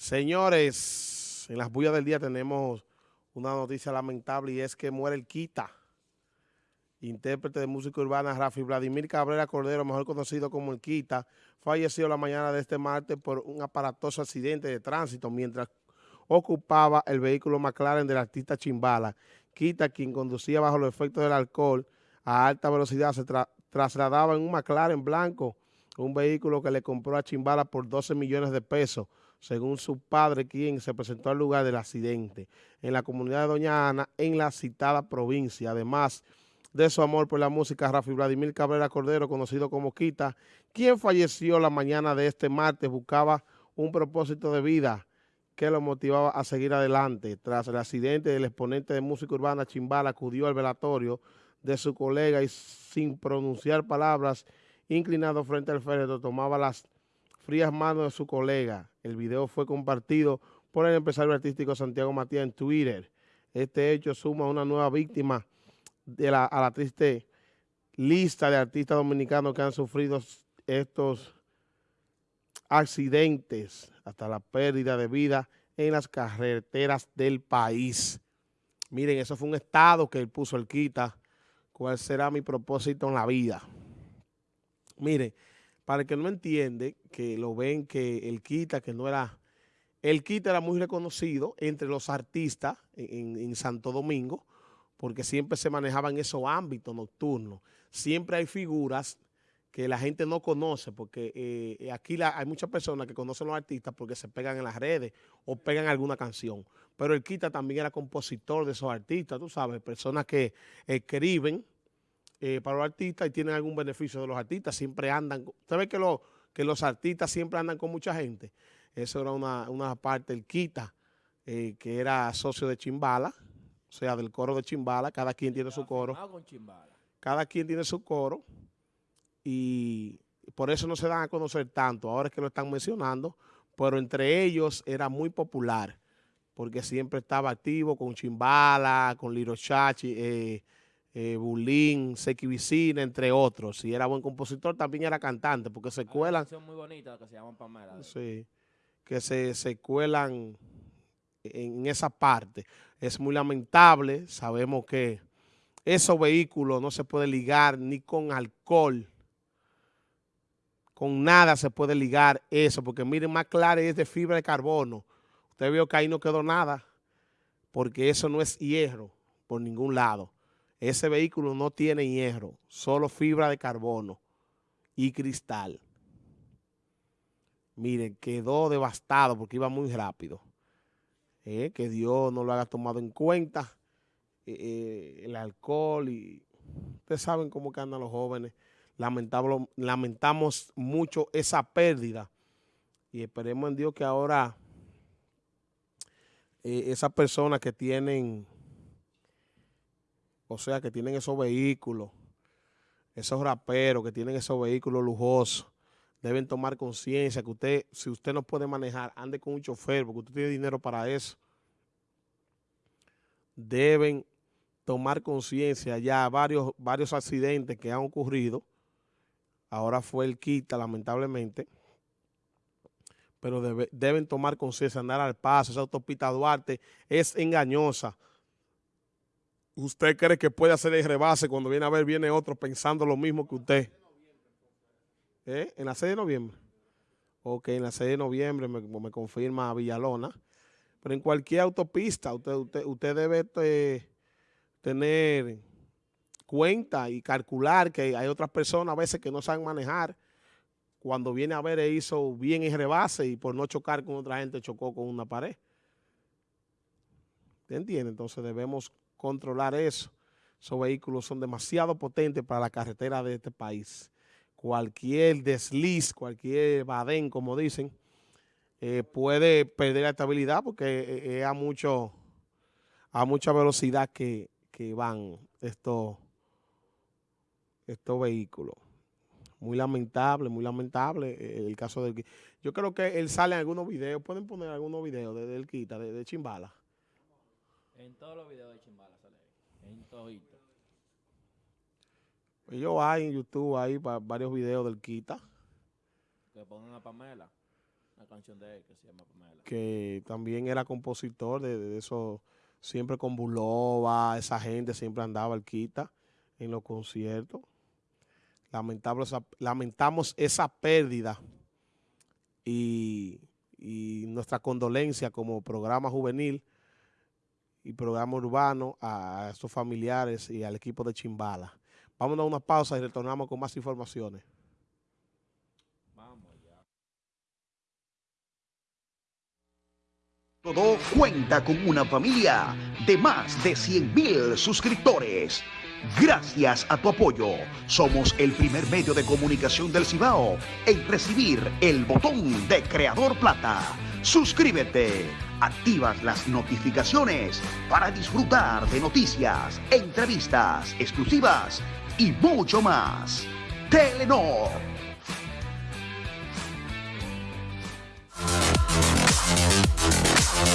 Señores, en las bullas del día tenemos una noticia lamentable y es que muere el Quita, intérprete de música urbana Rafi Vladimir Cabrera Cordero, mejor conocido como el Quita, falleció la mañana de este martes por un aparatoso accidente de tránsito mientras ocupaba el vehículo McLaren del artista Chimbala. Quita, quien conducía bajo los efectos del alcohol a alta velocidad, se trasladaba en un McLaren blanco, un vehículo que le compró a Chimbala por 12 millones de pesos según su padre, quien se presentó al lugar del accidente en la comunidad de Doña Ana, en la citada provincia. Además de su amor por la música, Rafi Vladimir Cabrera Cordero, conocido como Quita, quien falleció la mañana de este martes, buscaba un propósito de vida que lo motivaba a seguir adelante. Tras el accidente, el exponente de música urbana Chimbala acudió al velatorio de su colega y sin pronunciar palabras, inclinado frente al féretro, tomaba las frías manos de su colega. El video fue compartido por el empresario artístico Santiago Matías en Twitter. Este hecho suma una nueva víctima de la, a la triste lista de artistas dominicanos que han sufrido estos accidentes, hasta la pérdida de vida en las carreteras del país. Miren, eso fue un estado que él puso el quita. ¿Cuál será mi propósito en la vida? Miren, para el que no entiende, que lo ven que el Quita, que no era... El Quita era muy reconocido entre los artistas en, Santo Domingo, porque siempre se manejaba en esos ámbitos nocturnos. Siempre hay figuras que la gente no conoce, porque eh, aquí hay muchas personas que conocen los artistas porque se pegan en las redes o pegan alguna canción. Pero el Quita también era compositor de esos artistas, tú sabes, personas que escriben eh, para los artistas y tienen algún beneficio de los artistas, siempre andan, usted ve que, lo, que los artistas siempre andan con mucha gente, eso era una, parte, el Quita, eh, que era socio de Chimbala, o sea, del coro de Chimbala, cada quien tiene su coro. Cada quien tiene su coro y por eso no se dan a conocer tanto, ahora es que lo están mencionando, pero entre ellos era muy popular, porque siempre estaba activo con Chimbala, con Liro Chachi, eh, eh, Bulín, Seki Vicina, entre otros. Y era buen compositor, también era cantante, porque se cuelan... muy bonita que se llama Pamela. Sí, que se, se cuelan en esa parte. Es muy lamentable, sabemos que esos vehículos no se puede ligar ni con alcohol, con nada se puede ligar eso, porque miren, más claro es de fibra de carbono. Usted vio que ahí no quedó nada, porque eso no es hierro por ningún lado. Ese vehículo no tiene hierro, solo fibra de carbono y cristal. Miren, quedó devastado porque iba muy rápido. Eh, que Dios no lo haya tomado en cuenta. Eh, eh, el alcohol y ustedes saben cómo que andan los jóvenes. lamentamos mucho esa pérdida y esperemos en Dios que ahora esas personas que tienen o sea, que tienen esos vehículos, esos raperos que tienen esos vehículos lujosos, deben tomar conciencia que usted, si usted no puede manejar, ande con un chofer, porque usted tiene dinero para eso. Deben tomar conciencia ya varios, varios accidentes que han ocurrido. Ahora fue el Quita, lamentablemente. Pero deben tomar conciencia, andar al paso. Esa autopista Duarte es engañosa usted cree que puede hacer el rebase cuando viene a ver, viene otro pensando lo mismo que usted. ¿Eh? ¿En la 6 de noviembre? Ok, en la 6 de noviembre me, confirma Villalona. Pero en cualquier autopista usted, usted, usted debe eh, tener cuenta y calcular que hay otras personas a veces que no saben manejar. Cuando viene a ver, e hizo bien el rebase y por no chocar con otra gente chocó con una pared. ¿Te entiende? Entonces debemos controlar eso. Esos vehículos son demasiado potentes para la carretera de este país. Cualquier desliz, cualquier badén, como dicen, eh, puede perder la estabilidad porque eh, es a, mucho, a mucha velocidad que, van estos, estos vehículos. Muy lamentable, muy lamentable eh, el caso del... Yo creo que él sale en algunos videos, pueden poner algunos videos de, del Quita, de, de Chimbala. En todos los videos de Chimbala sale En todito. Pues yo hay en YouTube hay varios videos del Quita. Que pongan a Pamela. Una canción de él que se llama Pamela. que también era compositor de, de eso, siempre con Bulova, esa gente siempre andaba al quita en los conciertos. Lamentable esa- lamentamos esa pérdida y, y nuestra condolencia como programa juvenil y programa urbano a estos familiares y al equipo de Chimbala. Vamos a dar una pausa y retornamos con más informaciones. Vamos allá. Todo cuenta con una familia de más de 100.000 suscriptores. Gracias a tu apoyo, somos el primer medio de comunicación del Cibao en recibir el botón de Creador Plata. Suscríbete, activas las notificaciones para disfrutar de noticias, entrevistas exclusivas y mucho más. Telenor